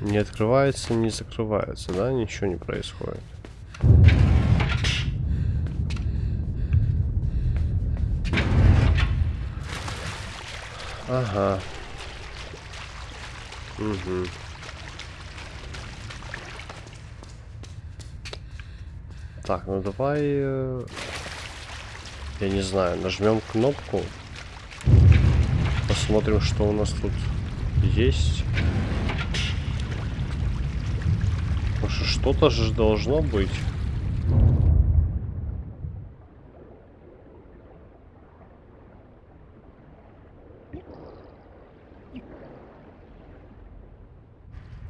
Не открывается, не закрывается, да? Ничего не происходит. Ага. Угу. Так, ну давай... Я не знаю, нажмем кнопку. Посмотрим, что у нас тут есть. Что-то же должно быть.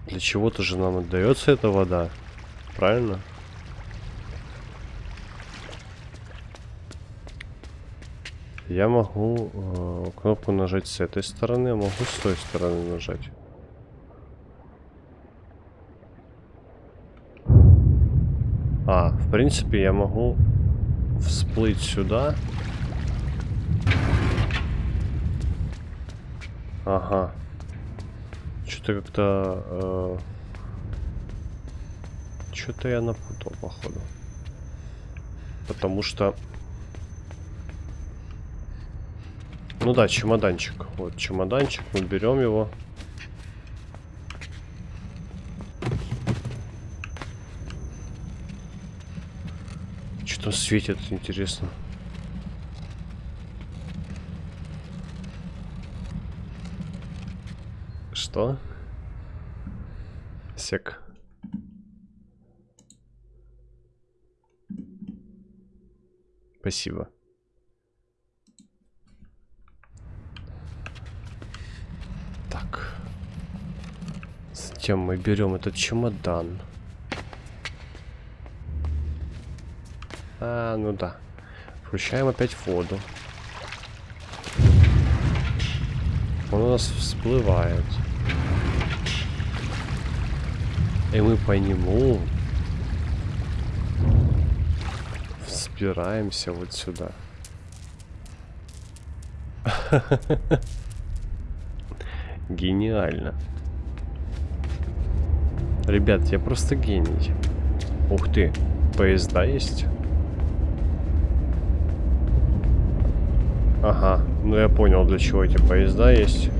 Для чего-то же нам отдается эта вода. Правильно? Я могу э, кнопку нажать с этой стороны, а могу с той стороны нажать. А, в принципе, я могу всплыть сюда. Ага. Что-то как-то... Э, Что-то я напутал, походу. Потому что... Ну да, чемоданчик. Вот чемоданчик, мы берем его. Что светит, интересно. Что? Сек. Спасибо. Так. Затем мы берем этот чемодан. А, ну да. Включаем опять воду. Он у нас всплывает. И мы по нему взбираемся вот сюда. Гениально. Ребят, я просто гений. Ух ты, поезда есть? Ага, ну я понял, для чего эти поезда есть.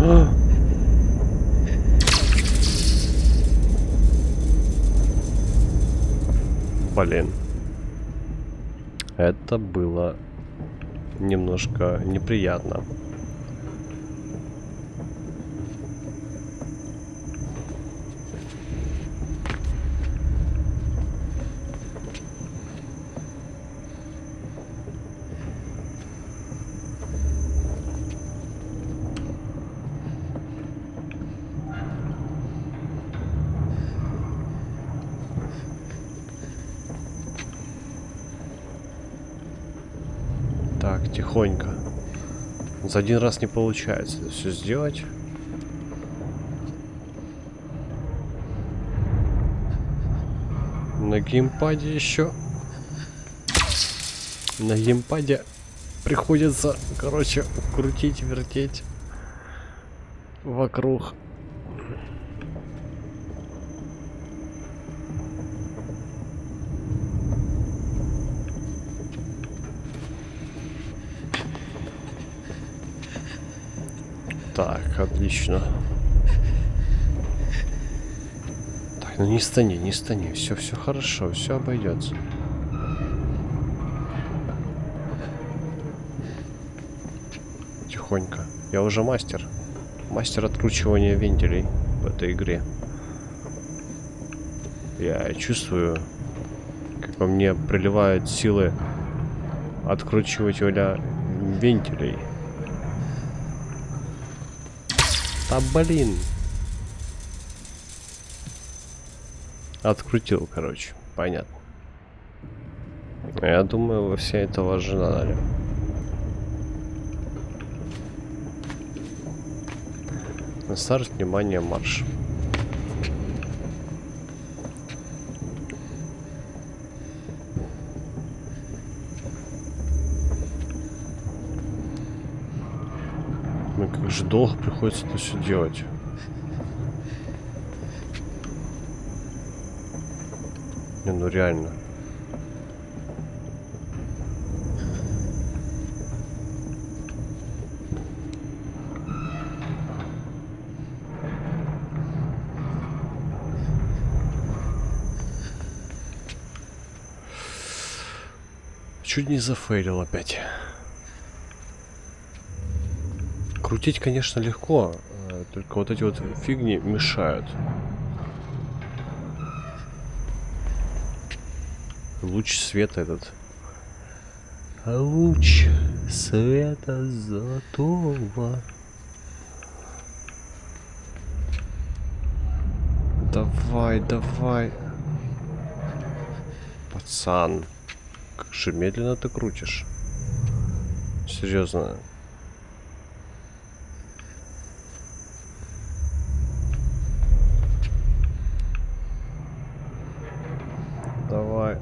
А! Блин. Это было немножко неприятно. Так, тихонько. За один раз не получается это все сделать. На геймпаде еще. На геймпаде приходится, короче, крутить, вертеть вокруг. Отлично. Так, ну не стани, не стани. Все, все хорошо, все обойдется. Тихонько. Я уже мастер. Мастер откручивания вентилей в этой игре. Я чувствую, как по мне приливают силы откручивателя вентилей. Да блин. Открутил, короче. Понятно. Я думаю, вы все этого ожидали. На старт, внимание, марш. Как же долго приходится это все делать. Не, ну реально. Чуть не зафейлил опять. Крутить, конечно, легко, э, только вот эти вот фигни мешают. Луч света этот. Луч света золотого. Давай, давай. Пацан. Как же медленно ты крутишь. Серьезно. Давай.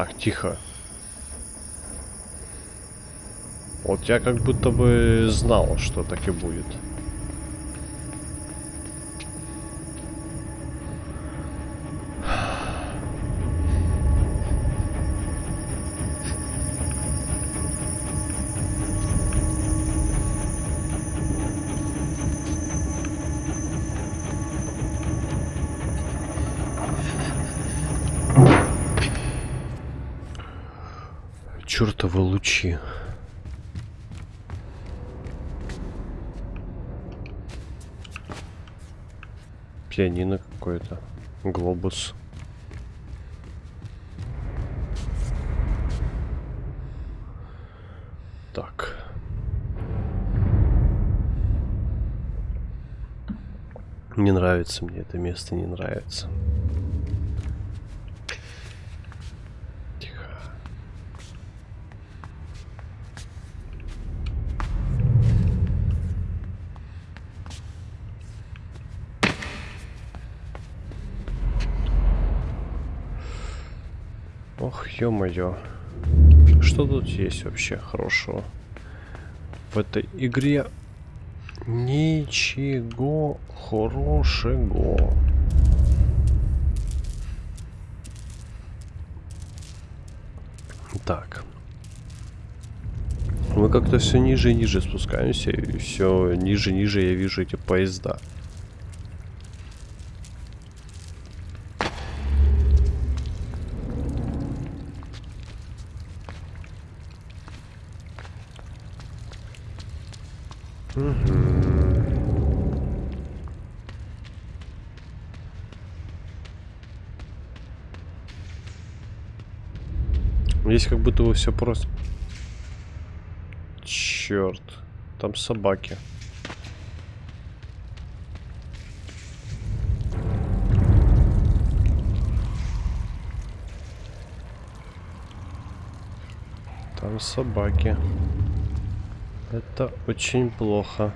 Так, тихо. Вот я как будто бы знал, что так и будет. Чертовы лучи. Пианино какое-то. Глобус. Так. Не нравится мне это место, не нравится. Ох, ё-моё. Что тут есть вообще хорошего? В этой игре ничего хорошего. Так. Мы как-то все ниже и ниже спускаемся, и все ниже и ниже я вижу эти поезда. Здесь как будто бы все просто. Черт, там собаки. Там собаки. Это очень плохо.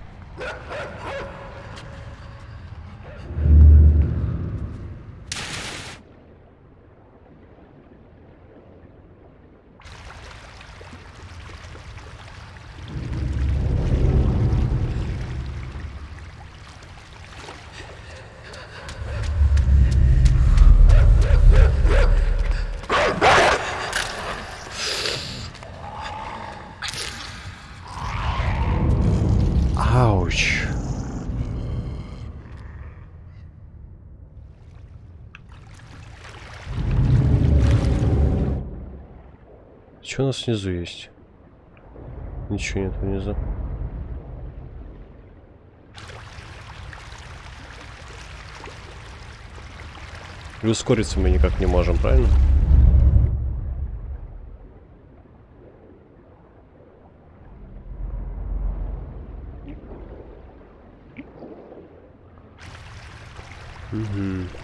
Что у нас снизу есть? Ничего нет внизу. И ускориться мы никак не можем, правильно? Угу.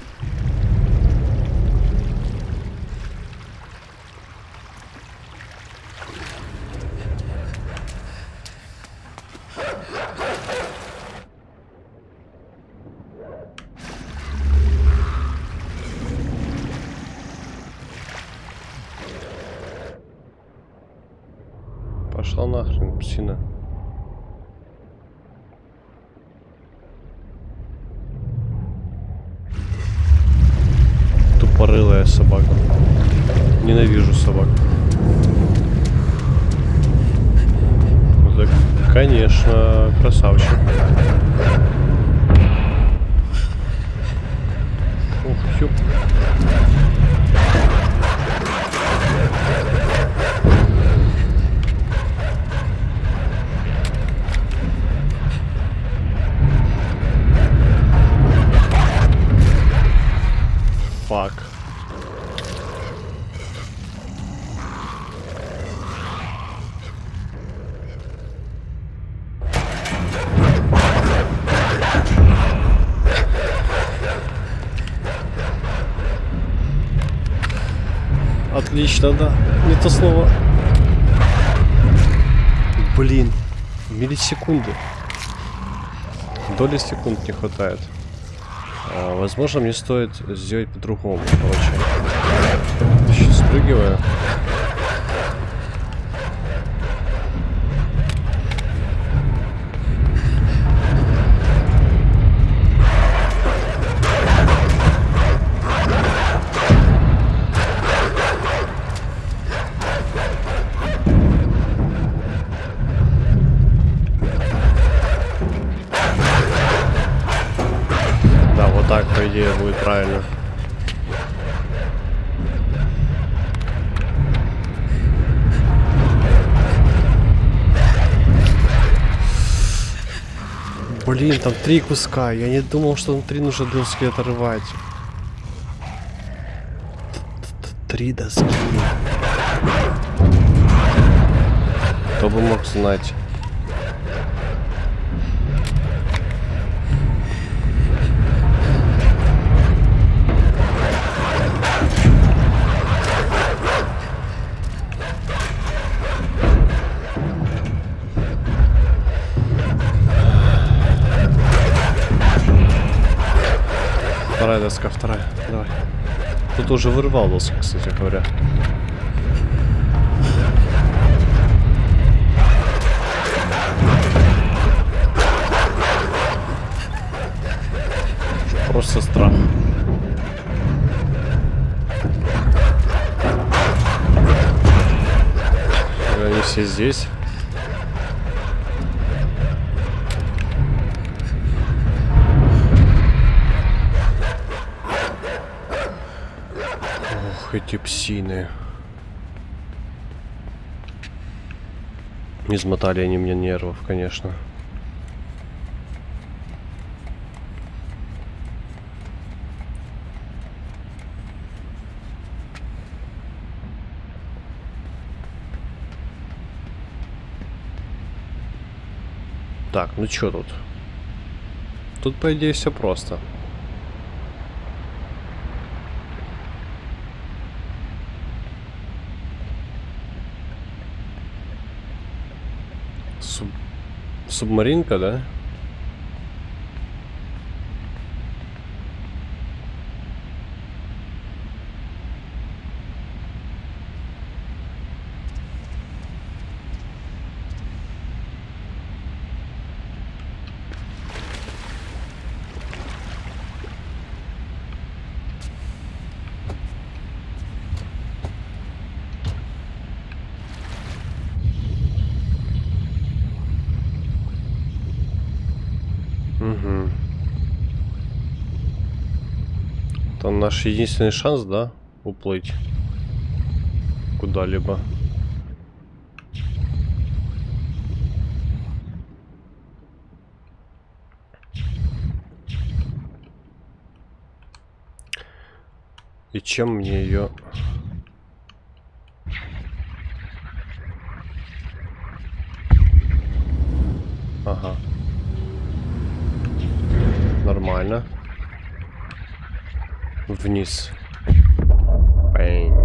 Нахрен, псина. Тупорылая собака. Ненавижу собак. Так, конечно, красавчик. Ух, ёп. Фак. Отлично, да. Не то слово. Блин. Миллисекунды. Доли секунд не хватает. А, возможно, мне стоит сделать по-другому, короче. Сейчас спрыгиваю. Так, по идее, будет правильно. Блин, там три куска. Я не думал, что внутри нужно доски отрывать. Три доски. Кто бы мог знать. Вторая доска, вторая. Давай. Тут уже вырвал доску, кстати говоря. Просто страх. Они все здесь. Ох, эти псины. Измотали они мне нервов, конечно. Так, ну чё тут? Тут, по идее, все просто. Суб... Субмаринка, да? Угу. Это наш единственный шанс, да, уплыть куда-либо. И чем мне ее... Ага. Нормально. Вниз. Бэнг.